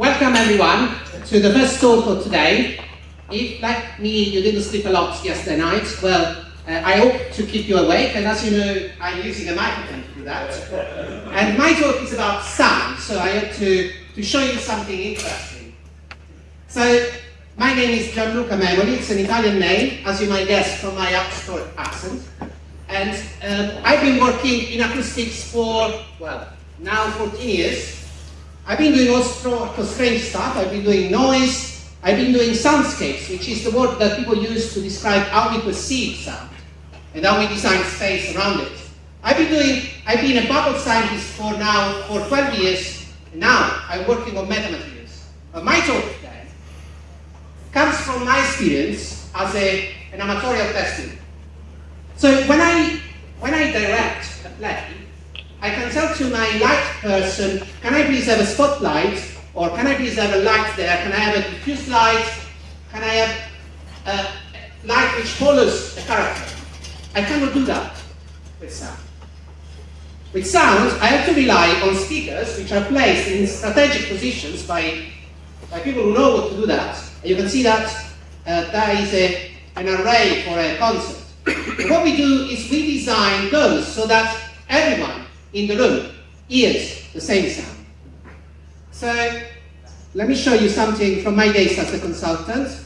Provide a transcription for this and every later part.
Welcome everyone to the first talk for today. If, like me, you didn't sleep a lot yesterday night, well, uh, I hope to keep you awake, and as you know, I'm using a microphone to do that. And my talk is about sound, so I hope to, to show you something interesting. So, my name is Gianluca Memoli, it's an Italian name, as you might guess from my accent. And um, I've been working in acoustics for, well, now 14 years. I've been doing all sorts of strange stuff. I've been doing noise. I've been doing soundscapes, which is the word that people use to describe how we perceive sound and how we design space around it. I've been doing, I've been a bubble scientist for now, for 12 years, now I'm working on metamaterials. But my talk comes from my experience as a, an amatorial tester. So when I, when I direct a play, I can tell to my light person, can I please have a spotlight? Or can I please have a light there? Can I have a diffuse light? Can I have a light which follows a character? I cannot do that with sound. With sound, I have to rely on speakers which are placed in strategic positions by, by people who know what to do that. And you can see that uh, there is a, an array for a concert. what we do is we design those so that everyone in the room hears the same sound. So let me show you something from my days as a consultant.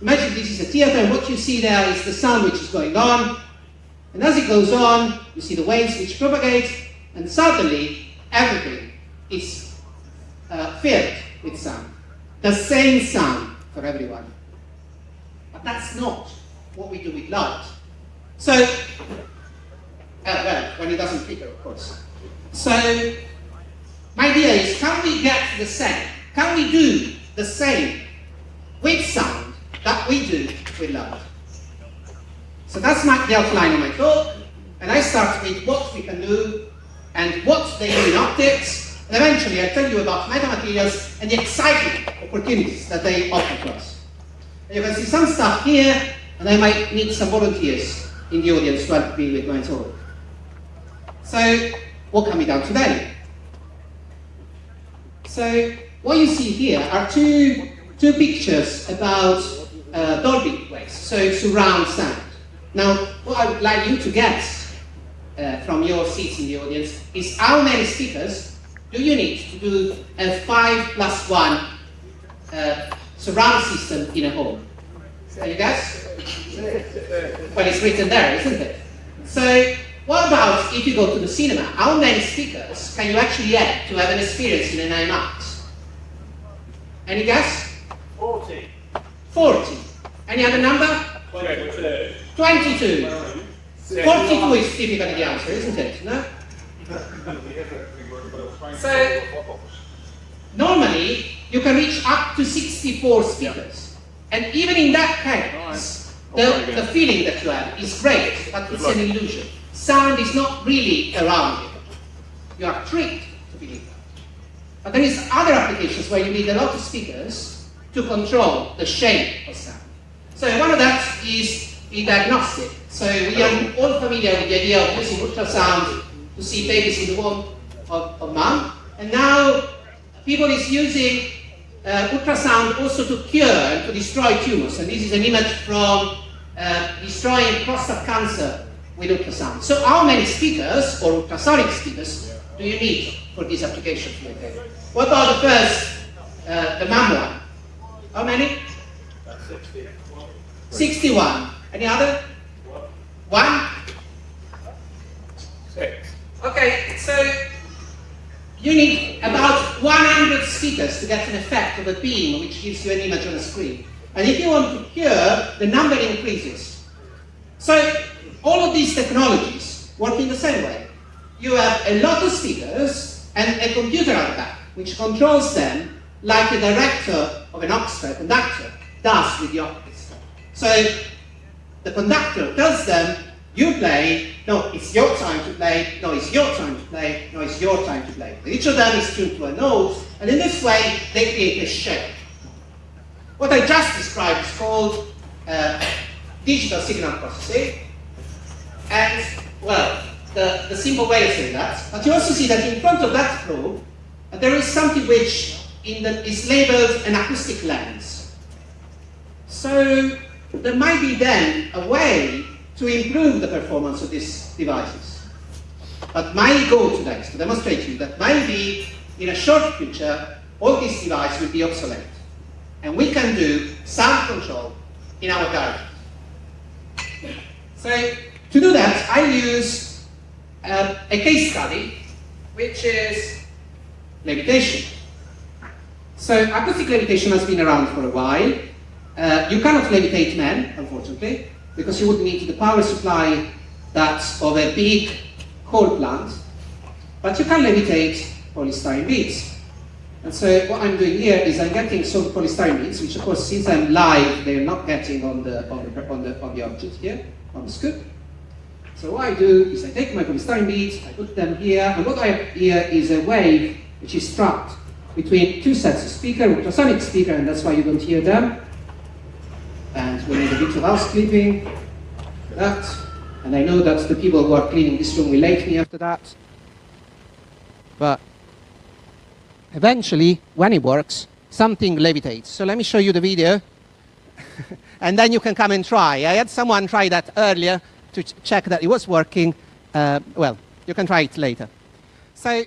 Imagine this is a theater and what you see there is the sound which is going on. And as it goes on, you see the waves which propagate and suddenly everything is uh, filled with sound. The same sound for everyone. But that's not what we do with light. So, uh, well, when it doesn't flicker, of course. So, my idea is, can we get the same? Can we do the same with sound that we do with light? So that's my, the outline of my talk, and I start with what we can do and what they do in optics, and eventually I'll tell you about metamaterials and the exciting opportunities that they offer to us. And you can see some stuff here, and I might need some volunteers in the audience to help me with my talk. So, what can be done today? So, what you see here are two, two pictures about uh, Dolby waves, so surround sound. Now, what I would like you to guess uh, from your seats in the audience is how many speakers do you need to do a 5 plus 1 uh, surround system in a home? Can you guess? Well, it's written there, isn't it? So, what about if you go to the cinema? How many speakers can you actually add to have an experience in an IMAX? Any guess? 40. 40. Any other number? 22. 22. 42 is typically the answer, isn't it? No? So, normally, you can reach up to 64 speakers. And even in that case, the, the feeling that you have is great, but it's an illusion. Sound is not really around you. You are tricked to believe that. But there is other applications where you need a lot of speakers to control the shape of sound. So one of that is in diagnostic. So we are all familiar with the idea of using ultrasound to see babies in the womb of, of mom. And now people is using uh, ultrasound also to cure and to destroy tumors. And this is an image from uh, destroying prostate cancer with ultrasound. So how many speakers or ultrasonic speakers do you need for this application? What about the first, uh, the MAM one? How many? 61. Any other? One? Six. Okay, so you need about 100 speakers to get an effect of a beam which gives you an image on a screen. And if you want to cure, the number increases. So all of these technologies work in the same way. You have a lot of speakers and a computer at the back, which controls them like a director of an orchestra, conductor, does with the orchestra. So the conductor tells them, you play, no, it's your time to play, no, it's your time to play, no, it's your time to play. Each of them is tuned to a note, and in this way, they create a shape. What I just described is called uh, digital signal processing, and, well, the, the simple way of saying that, but you also see that in front of that probe, there is something which in the, is labeled an acoustic lens. So there might be then a way to improve the performance of these devices. But my goal today is to demonstrate to you that maybe in a short future, all these devices will be obsolete. And we can do sound control in our garage. So to do that, I use uh, a case study, which is levitation. So acoustic levitation has been around for a while. Uh, you cannot levitate men, unfortunately, because you would need the power supply that's of a big coal plant. But you can levitate polystyrene beads. And so what I'm doing here is I'm getting some polystyrene beads, which of course since I'm live, they're not getting on the, on the, on the, on the object here, on the scoop. So what I do is I take my polystyrene beads, I put them here, and what I have here is a wave which is trapped between two sets of speaker, ultrasonic speaker, and that's why you don't hear them. And we need a bit of housekeeping for that. And I know that the people who are cleaning this room will like me after that. But eventually, when it works, something levitates. So let me show you the video. and then you can come and try. I had someone try that earlier to ch check that it was working. Uh, well, you can try it later. So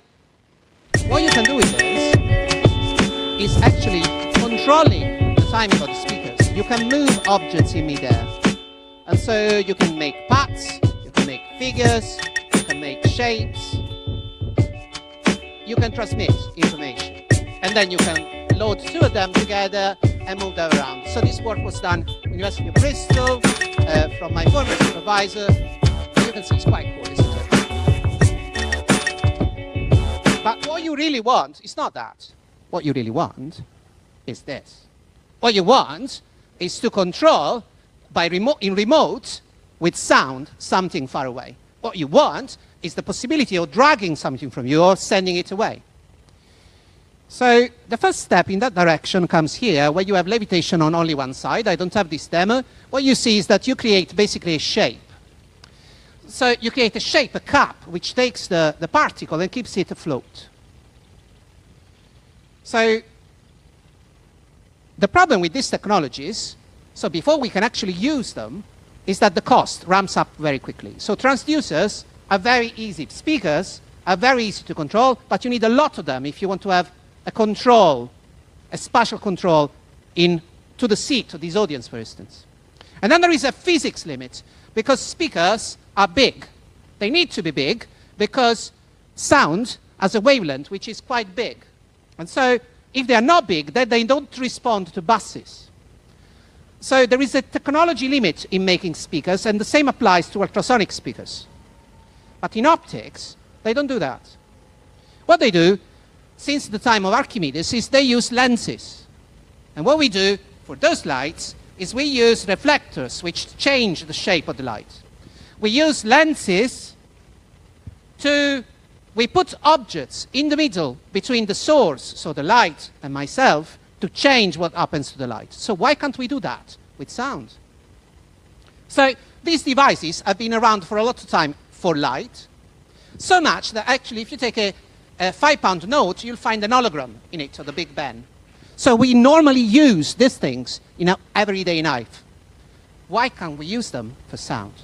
what you can do with this is actually controlling the timing of the speakers. You can move objects in midair. And so you can make paths, you can make figures, you can make shapes, you can transmit information. And then you can load two of them together and move them around. So this work was done University of Bristol uh, from my former supervisor. You can see it's quite cool, isn't it? But what you really want is not that. What you really want is this. What you want is to control by remote, in remote with sound something far away. What you want is the possibility of dragging something from you or sending it away. So the first step in that direction comes here, where you have levitation on only one side. I don't have this demo. What you see is that you create basically a shape. So you create a shape, a cup, which takes the, the particle and keeps it afloat. So the problem with these technologies, so before we can actually use them, is that the cost ramps up very quickly. So transducers are very easy. Speakers are very easy to control, but you need a lot of them if you want to have a control, a spatial control in to the seat of this audience, for instance. And then there is a physics limit, because speakers are big. They need to be big because sound has a wavelength which is quite big. And so if they are not big, then they don't respond to buses. So there is a technology limit in making speakers, and the same applies to ultrasonic speakers. But in optics, they don't do that. What they do, since the time of Archimedes, is they use lenses. And what we do for those lights is we use reflectors, which change the shape of the light. We use lenses to we put objects in the middle between the source, so the light, and myself, to change what happens to the light. So why can't we do that with sound? So these devices have been around for a lot of time for light, so much that actually if you take a, a five pound note, you'll find an hologram in it, or the Big Ben. So we normally use these things in our everyday life. Why can't we use them for sound?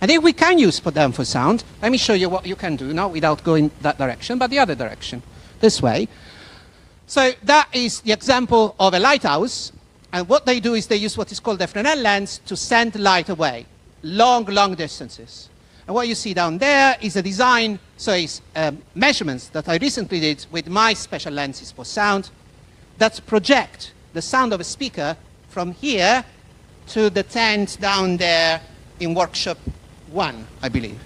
And if we can use them for sound, let me show you what you can do now without going that direction, but the other direction, this way. So that is the example of a lighthouse. And what they do is they use what is called a Fresnel lens to send light away, long, long distances. And what you see down there is a design, so it's um, measurements that I recently did with my special lenses for sound that project the sound of a speaker from here to the tent down there in workshop one, I believe.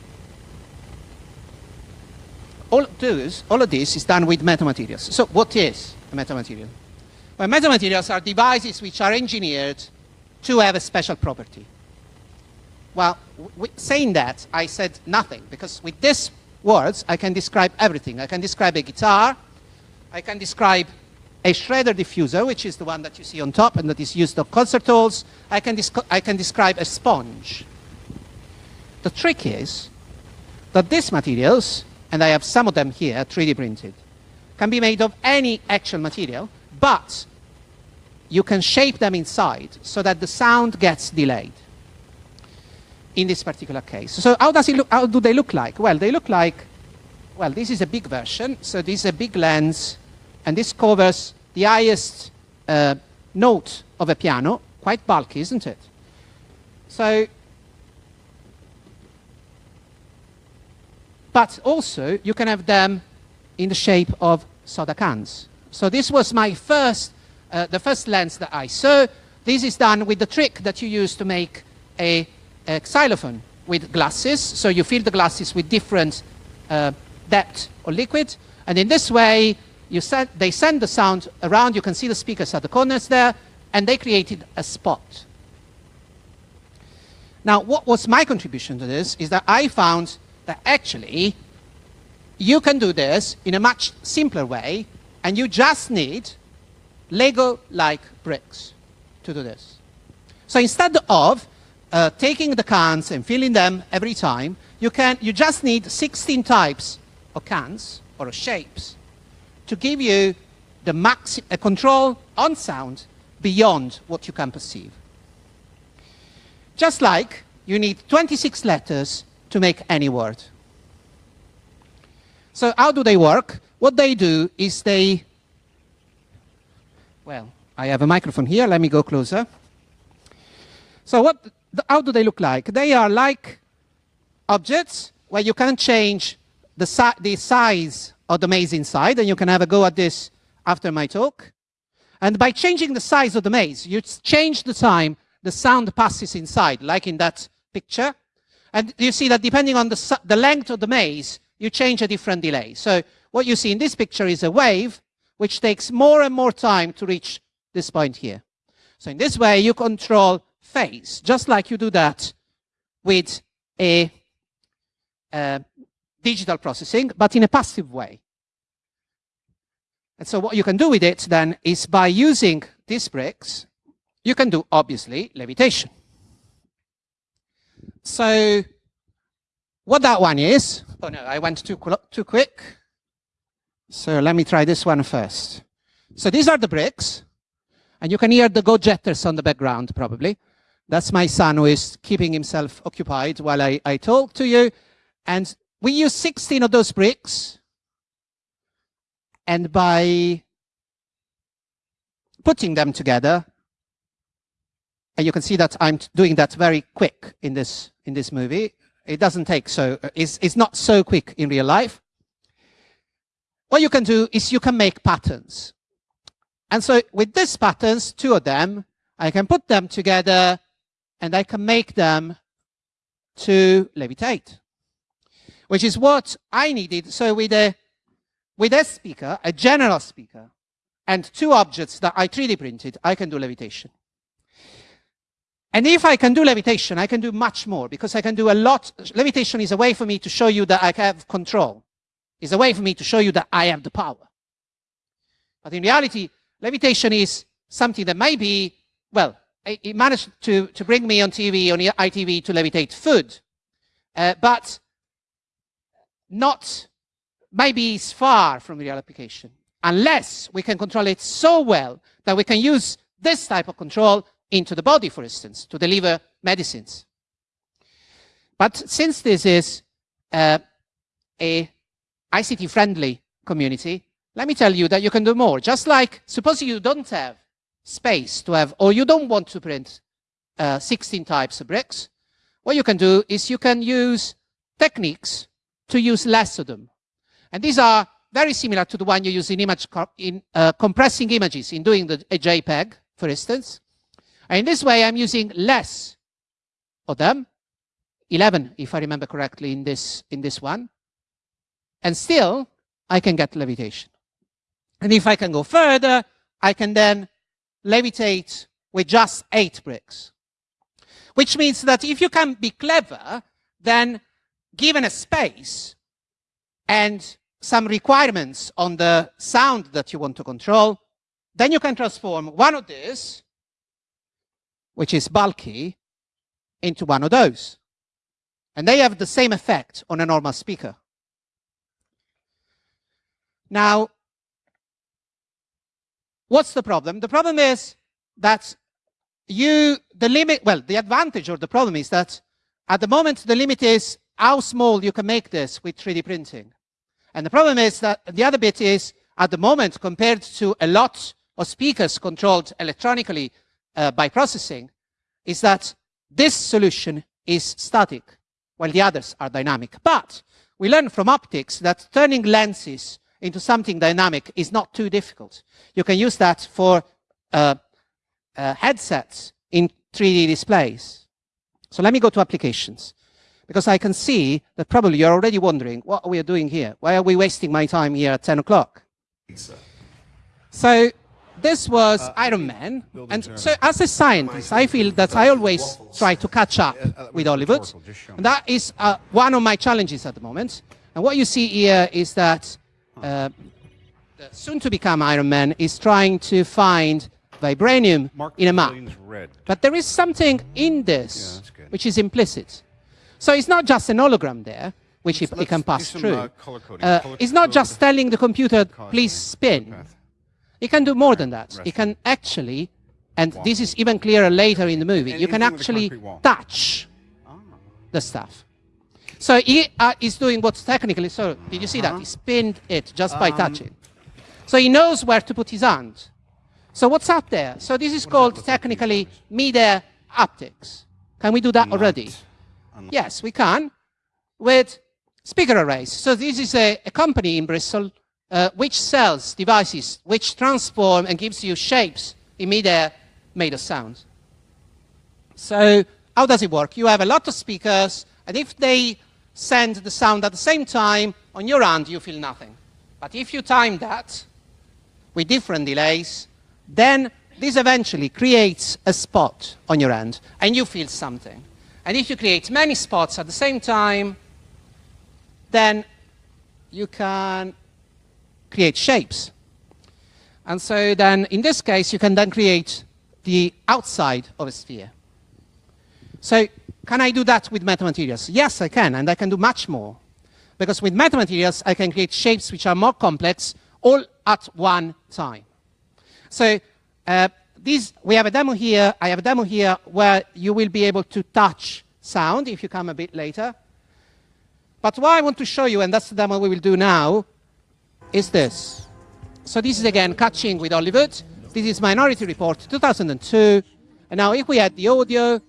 All, those, all of this is done with metamaterials. So what is a metamaterial? Well, metamaterials are devices which are engineered to have a special property. Well, saying that, I said nothing, because with these words, I can describe everything. I can describe a guitar, I can describe a Schroeder diffuser, which is the one that you see on top and that is used on concert halls. I can, I can describe a sponge, the trick is that these materials, and I have some of them here 3D printed, can be made of any actual material, but you can shape them inside so that the sound gets delayed in this particular case. So how does it look, how do they look like? Well, they look like, well, this is a big version. So this is a big lens, and this covers the highest uh, note of a piano. Quite bulky, isn't it? So, but also you can have them in the shape of soda cans. So this was my first, uh, the first lens that I saw. This is done with the trick that you use to make a a xylophone with glasses. So you fill the glasses with different uh, depth or liquid. And in this way, you they send the sound around. You can see the speakers at the corners there. And they created a spot. Now, what was my contribution to this is that I found that actually you can do this in a much simpler way. And you just need Lego-like bricks to do this. So instead of uh, taking the cans and filling them every time, you, can, you just need 16 types of cans or shapes to give you the max, a control on sound beyond what you can perceive. Just like you need 26 letters to make any word. So how do they work? What they do is they, well, I have a microphone here, let me go closer. So what how do they look like? They are like objects where you can change the, si the size of the maze inside, and you can have a go at this after my talk. And by changing the size of the maze, you change the time the sound passes inside, like in that picture. And you see that depending on the, the length of the maze, you change a different delay. So what you see in this picture is a wave, which takes more and more time to reach this point here. So in this way, you control phase, just like you do that with a uh, digital processing, but in a passive way. And so what you can do with it then is by using these bricks, you can do, obviously, levitation. So what that one is, oh no, I went too, too quick. So let me try this one first. So these are the bricks, and you can hear the Go Jetters on the background, probably. That's my son who is keeping himself occupied while I, I talk to you. And we use 16 of those bricks. And by putting them together, and you can see that I'm doing that very quick in this, in this movie. It doesn't take so, it's, it's not so quick in real life. What you can do is you can make patterns. And so with these patterns, two of them, I can put them together and I can make them to levitate, which is what I needed. So with a, with a speaker, a general speaker, and two objects that I 3D printed, I can do levitation. And if I can do levitation, I can do much more because I can do a lot. Levitation is a way for me to show you that I have control. It's a way for me to show you that I have the power. But in reality, levitation is something that may be, well, he managed to, to bring me on TV, on ITV, to levitate food. Uh, but not, maybe it's far from real application. Unless we can control it so well that we can use this type of control into the body, for instance, to deliver medicines. But since this is uh, a ICT-friendly community, let me tell you that you can do more. Just like, suppose you don't have space to have, or you don't want to print uh, 16 types of bricks, what you can do is you can use techniques to use less of them. And these are very similar to the one you use in image in uh, compressing images, in doing the, a JPEG, for instance. And in this way, I'm using less of them, 11, if I remember correctly, in this, in this one. And still, I can get levitation. And if I can go further, I can then levitate with just eight bricks. Which means that if you can be clever, then given a space and some requirements on the sound that you want to control, then you can transform one of these, which is bulky, into one of those. And they have the same effect on a normal speaker. Now, what's the problem? The problem is that you, the limit, well, the advantage or the problem is that at the moment, the limit is how small you can make this with 3D printing. And the problem is that the other bit is at the moment, compared to a lot of speakers controlled electronically uh, by processing, is that this solution is static, while the others are dynamic. But we learn from optics that turning lenses into something dynamic is not too difficult. You can use that for uh, uh, headsets in 3D displays. So let me go to applications. Because I can see that probably you're already wondering, what are we doing here? Why are we wasting my time here at 10 o'clock? So this was uh, Iron Man. And so as a scientist, I feel that I always try to catch up uh, with Hollywood. And that is uh, one of my challenges at the moment. And what you see here is that uh, soon to become Iron Man is trying to find vibranium in a map. But there is something in this which is implicit. So it's not just an hologram there, which it, can pass some, through. Uh, uh, it's not just telling the computer, please spin. It can do more than that. It can actually, and this is even clearer later in the movie, you can actually touch ah. the stuff. So he uh, is doing what's technically, so did you see that? Uh-huh. He spinned it just by um, touching. So he knows where to put his hand. So what's up there? So this is called technically mid-air haptics. Can we do that already? Yes, we can with speaker arrays. So this is a, a company in Bristol uh, which sells devices which transform and gives you shapes in midair made of sound. So how does it work? You have a lot of speakers, and if they send the sound at the same time, on your hand you feel nothing. But if you time that with different delays, then this eventually creates a spot on your hand, and you feel something. And if you create many spots at the same time, then you can create shapes. And so then, in this case, you can then create the outside of a sphere. So can I do that with metamaterials? Yes, I can, and I can do much more. Because with metamaterials, I can create shapes which are more complex all at one time. So uh, we have a demo here, I have a demo here where you will be able to touch sound if you come a bit later. But what I want to show you, and that's the demo we will do now, is this. So this is again catching with Hollywood. This is Minority Report 2002. And now if we add the audio,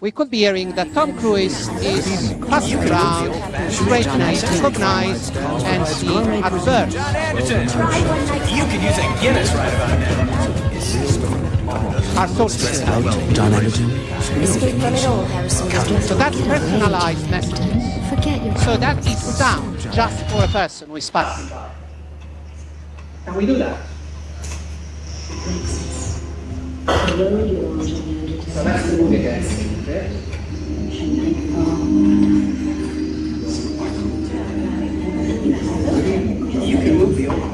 we could be hearing that Tom Cruise is passing around, straightening, recognize, and see at birth. John Anderton, you could use a Guinness right about now. Our sources. John Anderton. So that's personalized messages. Forget your so that is sound just for a person who is passing by. Can we do that? So that's the. You can move the old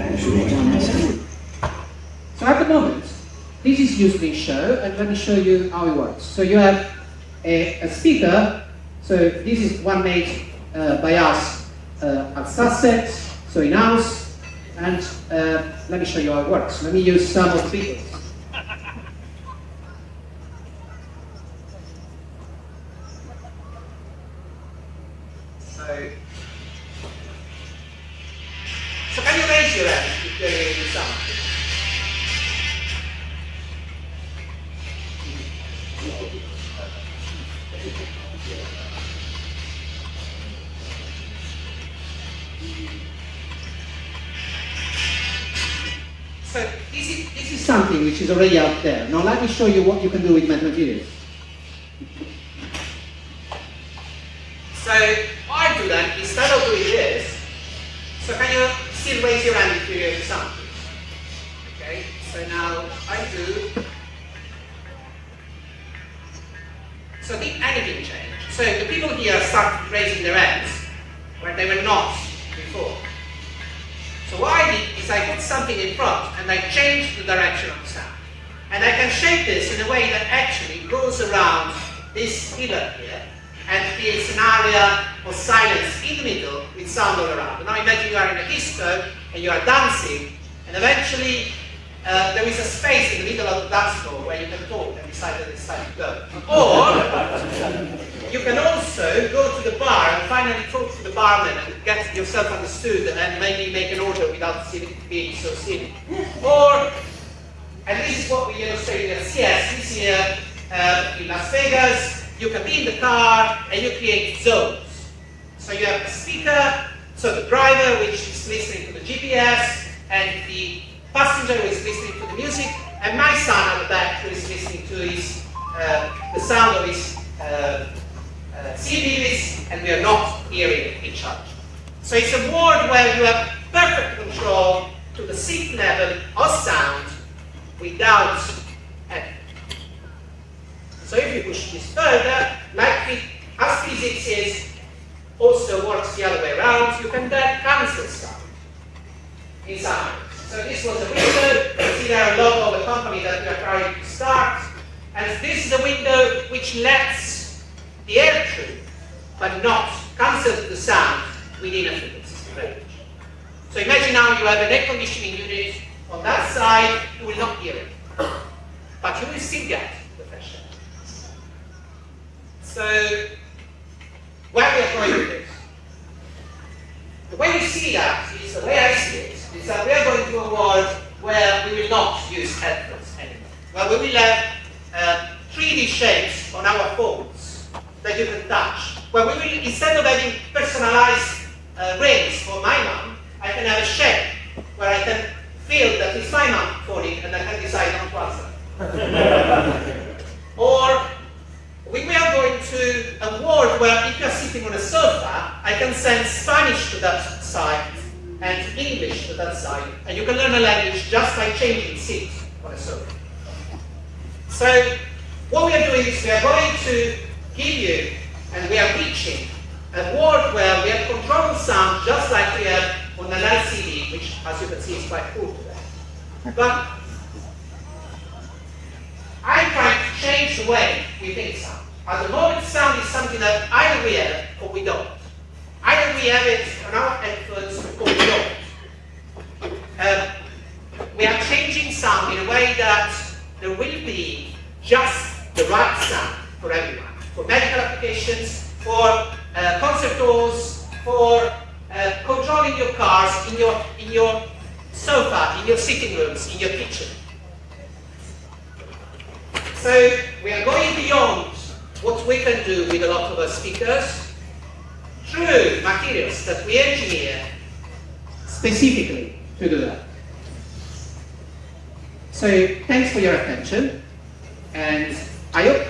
So at the moment, this is in show, and let me show you how it works. So you have a, a speaker, so this is one made uh, by us uh, at Sussex, so in-house, and uh, let me show you how it works. Let me use some of the speakers. So this is, this is something which is already out there. Now let me show you what you can do with metamaterials. So what I do then, instead of doing this, so can you still raise your hand if you hear something? Okay, so now I do. So did anything change? So the people here start raising their hands where they were not before. So what I did is I put something in front and I changed the direction of the sound. And I can shape this in a way that actually goes around this pillar here and creates an area of silence in the middle with sound all around. And now imagine you are in a disco and you are dancing and eventually there is a space in the middle of the dance floor where you can talk and decide that it's time to go. Or you can also go to the bar and finally talk to the barman and get yourself understood and maybe make an order without being so silly. Or, and this is what we illustrated at CES this year uh, in Las Vegas, you can be in the car and you create zones. So you have a speaker, so the driver which is listening to the GPS, and the passenger who is listening to the music, and my son at the back who is listening to his, uh, the sound of his uh, uh, CDs, and we are not hearing each other. So it's a world where you have perfect control to the seat level of sound without editing. So if you push this further, like as physics is, also works the other way around, you can then cancel sound inside. So this was a window. You see there a logo of the company that we are trying to start. And this is a window which lets the air through, but not cancels the sound within a frequency range. So imagine now you have an air conditioning unit on that side, you will not hear it. But you will still get the fresh air. So, where we are going with this? The way we see that is, the way I see it, is that we are world where we will not use headphones anymore. Where we will have uh, 3D shapes on our phones that you can touch. Where we will, instead of having personalized uh, rings for my mom, I can have a shape where I can feel that it's my mom phoning and I can decide not to answer. or we are going to a world where if you're sitting on a sofa, I can send Spanish to that side and English to that side, and you can learn a language just by changing seats on a sofa. So what we are doing is we are going to give you, and we are reaching, a world where we have controlled sound just like we have on an LCD, which as you can see is quite cool today. But I'm trying to change the way we think sound. At the moment, sound is something that either we have or we don't. Either we have it on our efforts or don't. Uh, we are changing sound in a way that there will be just the right sound for everyone. For medical applications, for uh, concert halls, for uh, controlling your cars in your, in your sofa, in your sitting rooms, in your kitchen. So we are going beyond what we can do with a lot of our speakers through materials that we engineer specifically to do that. So thanks for your attention and I hope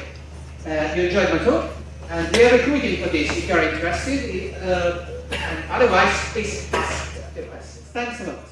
uh, you enjoyed my talk and we are recruiting for this if you are interested uh, and otherwise please ask questions. Thanks a lot.